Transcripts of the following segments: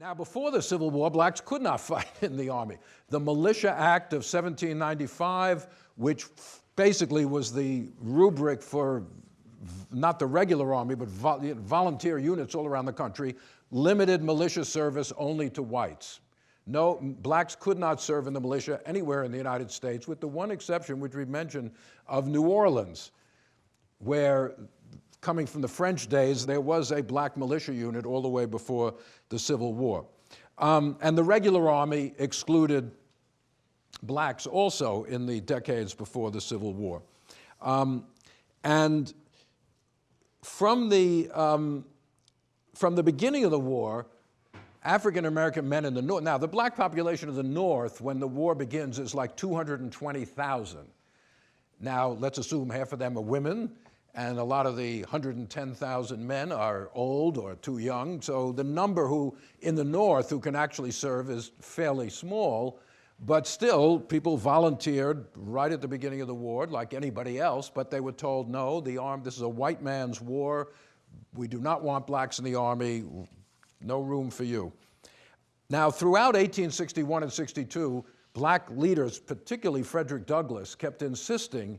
Now, before the Civil War, blacks could not fight in the Army. The Militia Act of 1795, which basically was the rubric for not the regular Army, but volunteer units all around the country, limited militia service only to whites. No, blacks could not serve in the militia anywhere in the United States, with the one exception, which we mentioned, of New Orleans, where coming from the French days, there was a black militia unit all the way before the Civil War. Um, and the regular army excluded blacks also in the decades before the Civil War. Um, and from the, um, from the beginning of the war, African American men in the North, now the black population of the North when the war begins is like 220,000. Now let's assume half of them are women and a lot of the 110,000 men are old or too young. So the number who in the North who can actually serve is fairly small, but still people volunteered right at the beginning of the war like anybody else, but they were told, no, the arm, this is a white man's war. We do not want blacks in the army, no room for you. Now, throughout 1861 and 62, black leaders, particularly Frederick Douglass, kept insisting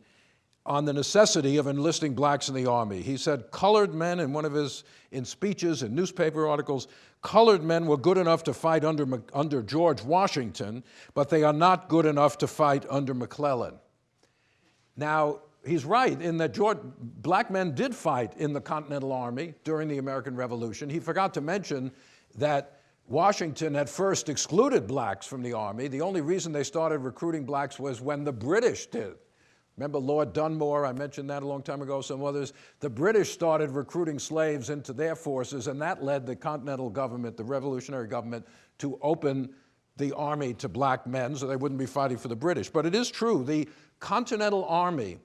on the necessity of enlisting blacks in the army. He said colored men in one of his in speeches and newspaper articles, colored men were good enough to fight under, under George Washington, but they are not good enough to fight under McClellan. Now, he's right in that George, black men did fight in the Continental Army during the American Revolution. He forgot to mention that Washington at first excluded blacks from the Army. The only reason they started recruiting blacks was when the British did. Remember Lord Dunmore, I mentioned that a long time ago, some others. The British started recruiting slaves into their forces, and that led the Continental government, the revolutionary government, to open the army to black men so they wouldn't be fighting for the British. But it is true, the Continental Army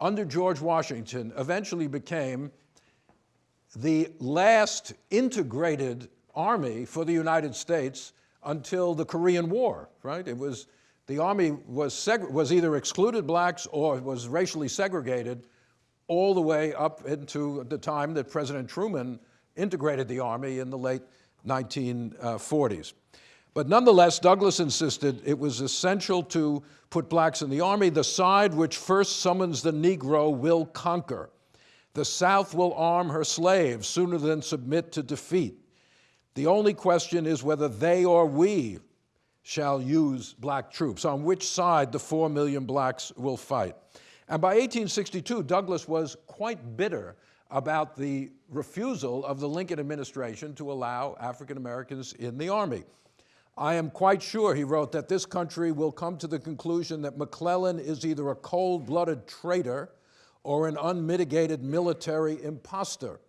under George Washington eventually became the last integrated army for the United States until the Korean War, right? It was the Army was, was either excluded blacks or was racially segregated all the way up into the time that President Truman integrated the Army in the late 1940s. But nonetheless, Douglass insisted it was essential to put blacks in the Army. The side which first summons the Negro will conquer. The South will arm her slaves sooner than submit to defeat. The only question is whether they or we shall use black troops, on which side the four million blacks will fight. And by 1862, Douglass was quite bitter about the refusal of the Lincoln administration to allow African Americans in the Army. I am quite sure, he wrote, that this country will come to the conclusion that McClellan is either a cold-blooded traitor or an unmitigated military impostor.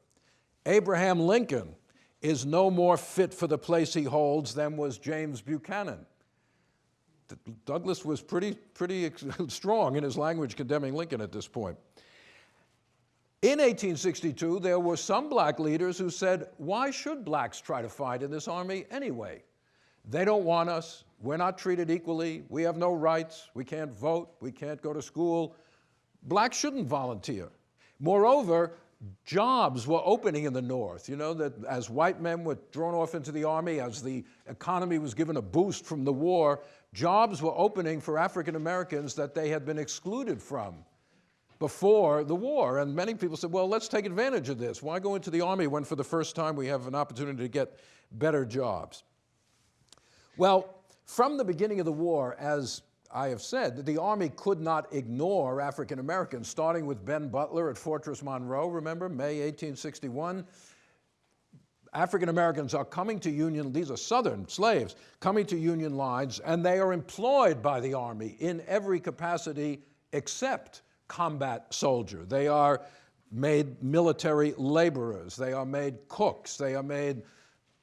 Abraham Lincoln is no more fit for the place he holds than was James Buchanan. Douglass was pretty, pretty strong in his language condemning Lincoln at this point. In 1862, there were some black leaders who said, why should blacks try to fight in this army anyway? They don't want us. We're not treated equally. We have no rights. We can't vote. We can't go to school. Blacks shouldn't volunteer. Moreover, jobs were opening in the North, you know, that as white men were drawn off into the army, as the economy was given a boost from the war, jobs were opening for African Americans that they had been excluded from before the war. And many people said, well, let's take advantage of this. Why go into the army when for the first time we have an opportunity to get better jobs? Well, from the beginning of the war, as I have said that the Army could not ignore African Americans, starting with Ben Butler at Fortress Monroe, remember, May 1861. African Americans are coming to Union, these are Southern slaves, coming to Union lines, and they are employed by the Army in every capacity except combat soldier. They are made military laborers, they are made cooks, they are made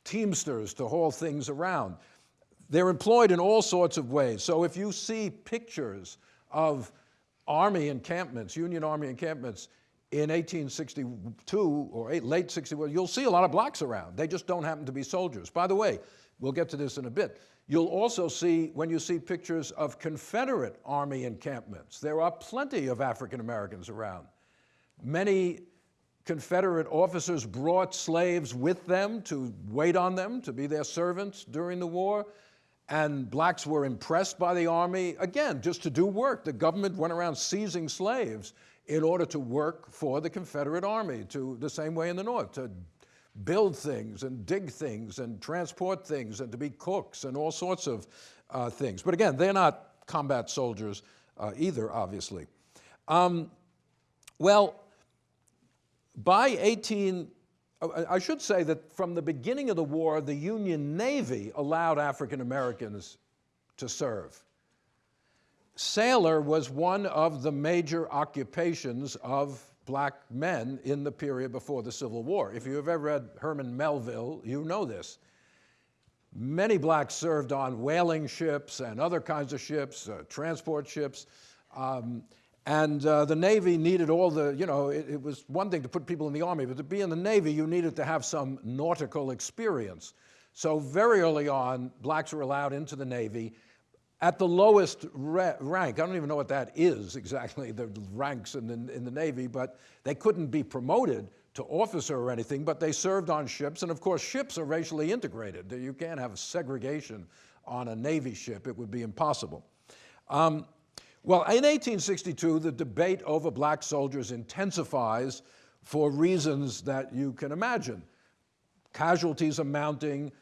teamsters to haul things around. They're employed in all sorts of ways. So if you see pictures of army encampments, Union Army encampments in 1862 or late 61, you'll see a lot of blacks around. They just don't happen to be soldiers. By the way, we'll get to this in a bit. You'll also see, when you see pictures of Confederate Army encampments, there are plenty of African Americans around. Many Confederate officers brought slaves with them to wait on them, to be their servants during the war. And blacks were impressed by the army, again, just to do work. The government went around seizing slaves in order to work for the Confederate army, to the same way in the North, to build things and dig things and transport things and to be cooks and all sorts of uh, things. But again, they're not combat soldiers uh, either, obviously. Um, well, by 18, uh, I should say that from the beginning of the war, the Union Navy allowed African Americans to serve. Sailor was one of the major occupations of black men in the period before the Civil War. If you have ever read Herman Melville, you know this. Many blacks served on whaling ships and other kinds of ships, uh, transport ships. Um, and uh, the Navy needed all the, you know, it, it, was one thing to put people in the Army, but to be in the Navy, you needed to have some nautical experience. So very early on, blacks were allowed into the Navy at the lowest rank. I don't even know what that is exactly, the ranks in the, in the Navy, but they couldn't be promoted to officer or anything, but they served on ships. And of course, ships are racially integrated. You can't have segregation on a Navy ship. It would be impossible. Um, well, in 1862, the debate over black soldiers intensifies for reasons that you can imagine. Casualties are mounting,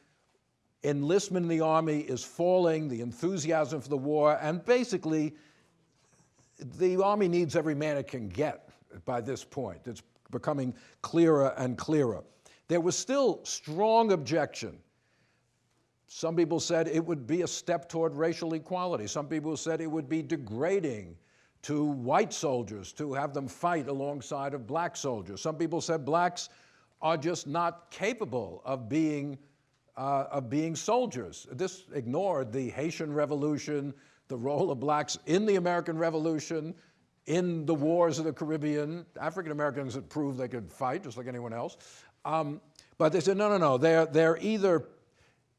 enlistment in the army is falling, the enthusiasm for the war, and basically, the army needs every man it can get by this point. It's becoming clearer and clearer. There was still strong objection some people said it would be a step toward racial equality. Some people said it would be degrading to white soldiers to have them fight alongside of black soldiers. Some people said blacks are just not capable of being, uh, of being soldiers. This ignored the Haitian Revolution, the role of blacks in the American Revolution, in the wars of the Caribbean. African Americans had proved they could fight just like anyone else. Um, but they said, no, no, no, they're, they're either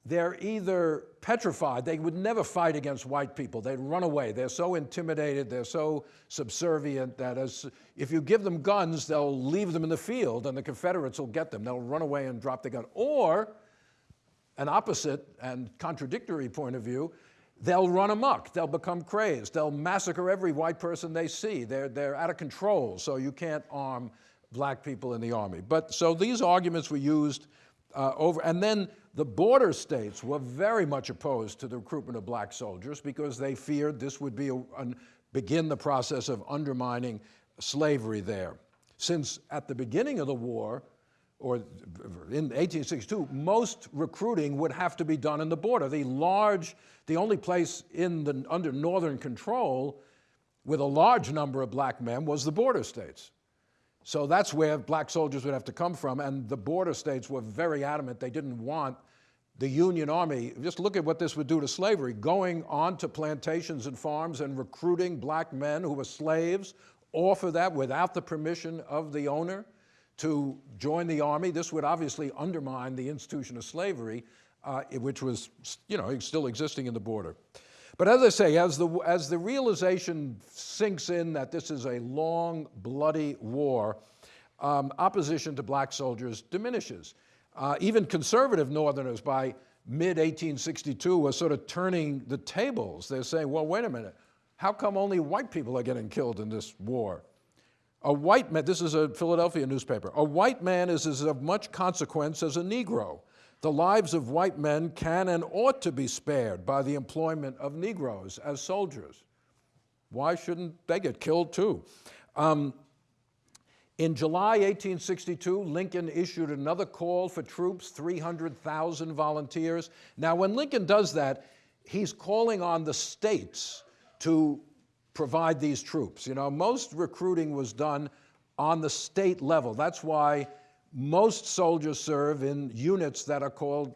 they're either petrified, they would never fight against white people, they'd run away. They're so intimidated, they're so subservient that as, if you give them guns, they'll leave them in the field and the Confederates will get them. They'll run away and drop the gun. Or, an opposite and contradictory point of view, they'll run amok, they'll become crazed, they'll massacre every white person they see. They're, they're out of control, so you can't arm black people in the army. But so these arguments were used uh, over, and then the border states were very much opposed to the recruitment of black soldiers because they feared this would be a, an, begin the process of undermining slavery there. Since at the beginning of the war, or in 1862, most recruiting would have to be done in the border. The large, the only place in the, under Northern control with a large number of black men was the border states. So that's where black soldiers would have to come from, and the border states were very adamant they didn't want the Union Army, just look at what this would do to slavery, going on to plantations and farms and recruiting black men who were slaves, offer that without the permission of the owner to join the army. This would obviously undermine the institution of slavery, uh, which was, you know, still existing in the border. But as I say, as the, as the realization sinks in that this is a long, bloody war, um, opposition to black soldiers diminishes. Uh, even conservative Northerners by mid-1862 were sort of turning the tables. They're saying, well, wait a minute, how come only white people are getting killed in this war? A white man, this is a Philadelphia newspaper, a white man is as of much consequence as a Negro. The lives of white men can and ought to be spared by the employment of Negroes as soldiers. Why shouldn't they get killed too? Um, in July 1862, Lincoln issued another call for troops, 300,000 volunteers. Now, when Lincoln does that, he's calling on the states to provide these troops. You know, most recruiting was done on the state level. That's why most soldiers serve in units that are called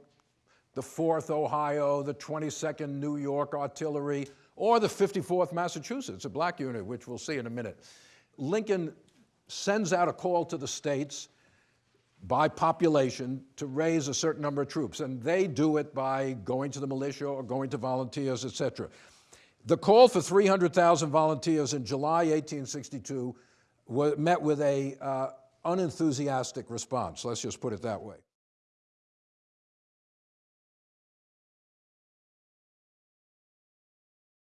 the 4th Ohio, the 22nd New York Artillery, or the 54th Massachusetts, a black unit, which we'll see in a minute. Lincoln sends out a call to the states by population to raise a certain number of troops, and they do it by going to the militia or going to volunteers, etc. The call for 300,000 volunteers in July 1862 was met with a uh, unenthusiastic response. Let's just put it that way.